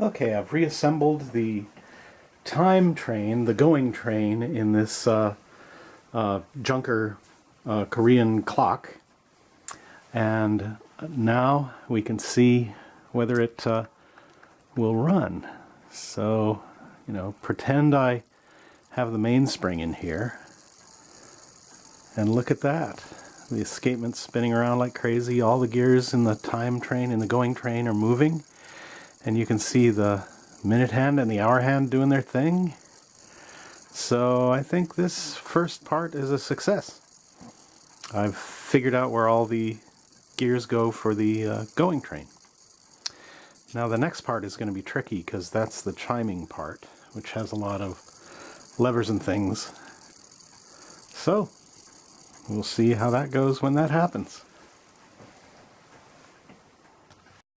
Okay, I've reassembled the time train, the going train, in this uh, uh, Junker uh, Korean clock. And now we can see whether it uh, will run. So, you know, pretend I have the mainspring in here. And look at that. The escapement's spinning around like crazy. All the gears in the time train, in the going train, are moving. And you can see the minute hand and the hour hand doing their thing. So I think this first part is a success. I've figured out where all the gears go for the uh, going train. Now the next part is going to be tricky because that's the chiming part, which has a lot of levers and things. So, we'll see how that goes when that happens.